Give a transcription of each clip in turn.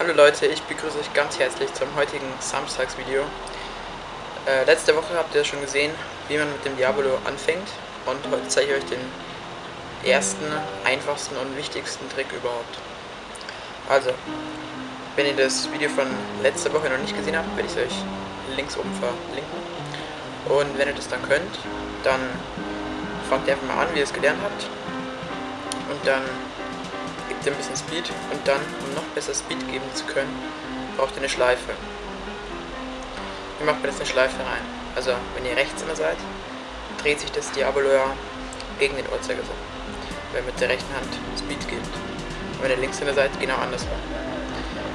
Hallo Leute, ich begrüße euch ganz herzlich zum heutigen Samstagsvideo. Äh, letzte Woche habt ihr schon gesehen, wie man mit dem Diabolo anfängt und heute zeige ich euch den ersten, einfachsten und wichtigsten Trick überhaupt. Also, wenn ihr das Video von letzter Woche noch nicht gesehen habt, werde ich es euch links oben verlinken. Und wenn ihr das dann könnt, dann fangt ihr einfach mal an, wie ihr es gelernt habt. Und dann gibt ihr ein bisschen Speed und dann, um noch besser Speed geben zu können, braucht ihr eine Schleife. Wie macht man jetzt eine Schleife rein? Also, wenn ihr rechts in der seid, dreht sich das Diabolo ja gegen den Uhrzeigersinn, weil mit der rechten Hand Speed gibt. Und wenn ihr links in der seid, genau andersrum.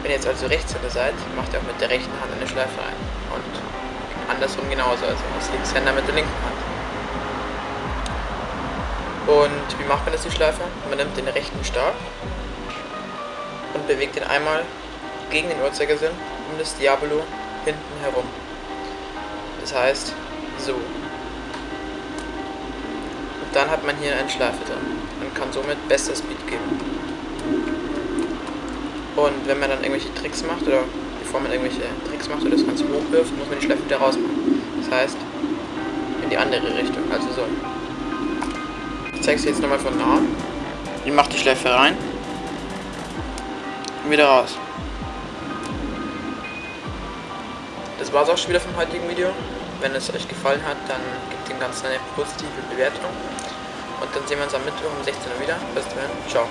Wenn ihr jetzt also rechts in der seid, macht ihr auch mit der rechten Hand eine Schleife rein. Und andersrum genauso, also als Linkshänder mit der linken Hand. Und wie macht man das die Schleife? Man nimmt den rechten Stab und bewegt ihn einmal gegen den Uhrzeigersinn um das Diabolo hinten herum. Das heißt, so. Und dann hat man hier eine Schleife drin und kann somit besser Speed geben. Und wenn man dann irgendwelche Tricks macht, oder bevor man irgendwelche Tricks macht oder das Ganze hochwirft, muss man die Schleife wieder rausmachen. Das heißt, in die andere Richtung, also so. Ich zeige es jetzt nochmal von nah. Ich mache die Schleife rein und wieder raus. Das war es auch schon wieder vom heutigen Video. Wenn es euch gefallen hat, dann gebt dem Ganzen eine positive Bewertung. Und dann sehen wir uns am Mittwoch um 16 Uhr wieder. Bis dahin, ciao.